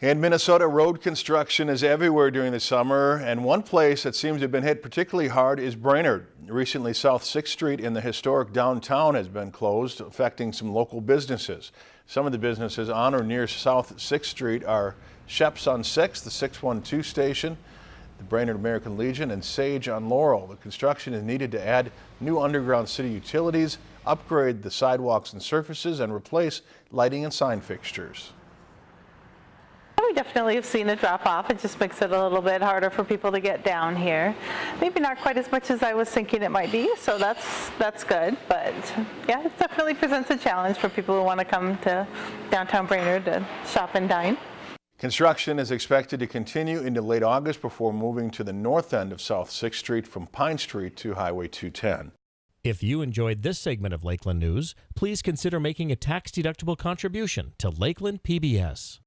In Minnesota, road construction is everywhere during the summer, and one place that seems to have been hit particularly hard is Brainerd. Recently, South 6th Street in the historic downtown has been closed, affecting some local businesses. Some of the businesses on or near South 6th Street are Sheps on 6th, the 612 station, the Brainerd American Legion, and Sage on Laurel. The construction is needed to add new underground city utilities, upgrade the sidewalks and surfaces, and replace lighting and sign fixtures. We definitely have seen a drop off. It just makes it a little bit harder for people to get down here. Maybe not quite as much as I was thinking it might be, so that's that's good. But yeah, it definitely presents a challenge for people who want to come to downtown Brainerd to shop and dine. Construction is expected to continue into late August before moving to the north end of South 6th Street from Pine Street to Highway 210. If you enjoyed this segment of Lakeland News, please consider making a tax-deductible contribution to Lakeland PBS.